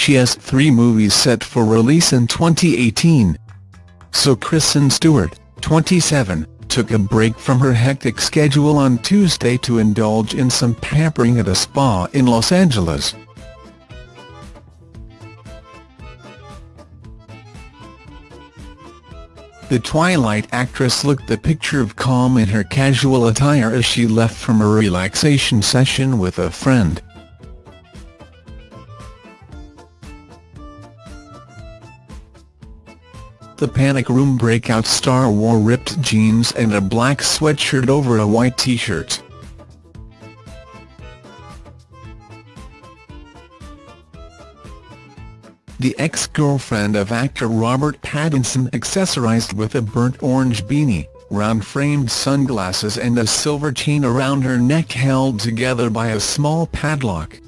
she has three movies set for release in 2018. So Kristen Stewart, 27, took a break from her hectic schedule on Tuesday to indulge in some pampering at a spa in Los Angeles. The Twilight actress looked the picture of calm in her casual attire as she left from a relaxation session with a friend. The Panic Room breakout star wore ripped jeans and a black sweatshirt over a white t-shirt. The ex-girlfriend of actor Robert Pattinson accessorized with a burnt orange beanie, round-framed sunglasses and a silver chain around her neck held together by a small padlock.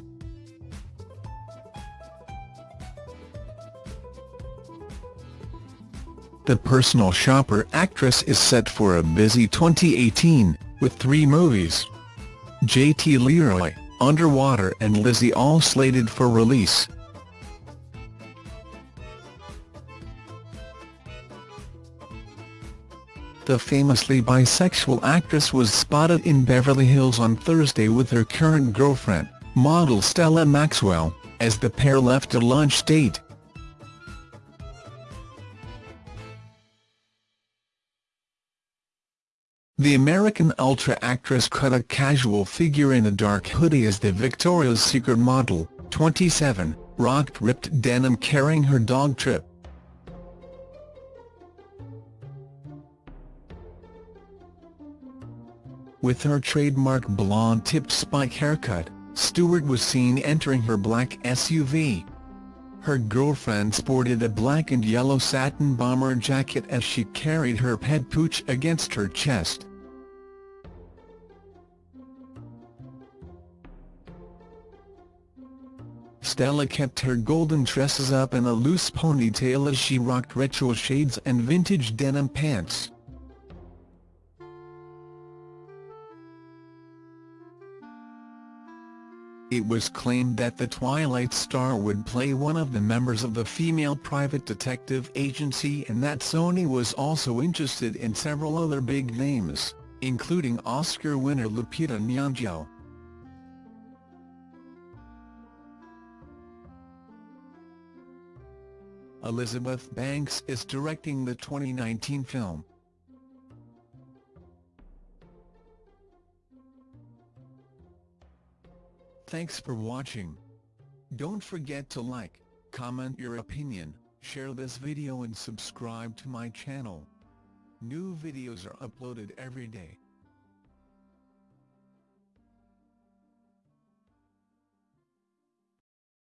The personal shopper actress is set for a busy 2018, with three movies. J.T. Leroy, Underwater and Lizzie all slated for release. The famously bisexual actress was spotted in Beverly Hills on Thursday with her current girlfriend, model Stella Maxwell, as the pair left a lunch date. The American Ultra actress cut a casual figure in a dark hoodie as the Victoria's Secret model, 27, rocked ripped denim carrying her dog Trip. With her trademark blonde-tipped spike haircut, Stewart was seen entering her black SUV. Her girlfriend sported a black and yellow satin bomber jacket as she carried her pet pooch against her chest. Stella kept her golden tresses up in a loose ponytail as she rocked retro shades and vintage denim pants. It was claimed that the Twilight star would play one of the members of the female private detective agency and that Sony was also interested in several other big names, including Oscar winner Lupita Nyong'o. Elizabeth Banks is directing the 2019 film. Thanks for watching. Don't forget to like, comment your opinion, share this video and subscribe to my channel. New videos are uploaded every day.